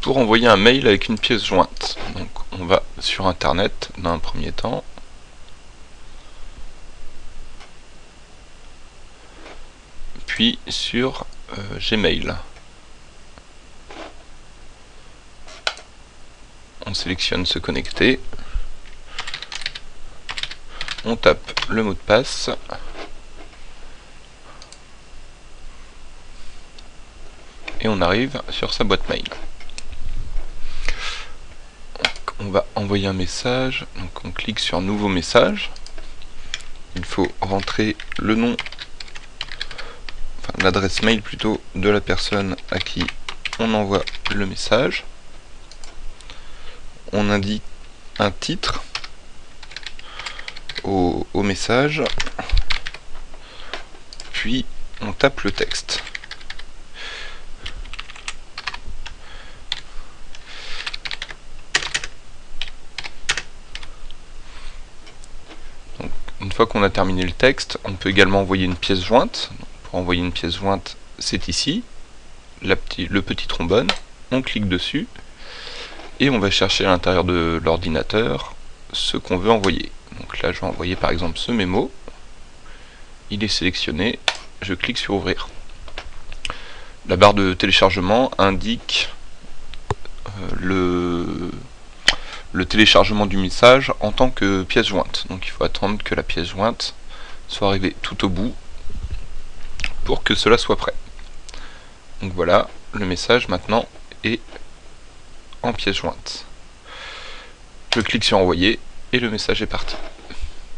pour envoyer un mail avec une pièce jointe. On va sur internet dans un premier temps. Puis sur euh, Gmail. On sélectionne se connecter. On tape le mot de passe. Et on arrive sur sa boîte mail on va envoyer un message. Donc on clique sur nouveau message. Il faut rentrer le nom, l'adresse mail plutôt de la personne à qui on envoie le message. On indique un titre au message, puis on tape le texte. Une fois qu'on a terminé le texte, on peut également envoyer une pièce jointe. Pour envoyer une pièce jointe, c'est ici, le petit trombone. On clique dessus et on va chercher à l'intérieur de l'ordinateur ce qu'on veut envoyer. Donc là, je vais envoyer par exemple ce mémo. Il est sélectionné. Je clique sur ouvrir. La barre de téléchargement indique euh, le le téléchargement du message en tant que pièce jointe. Donc il faut attendre que la pièce jointe soit arrivée tout au bout pour que cela soit prêt. Donc voilà, le message maintenant est en pièce jointe. Je clique sur envoyer et le message est parti.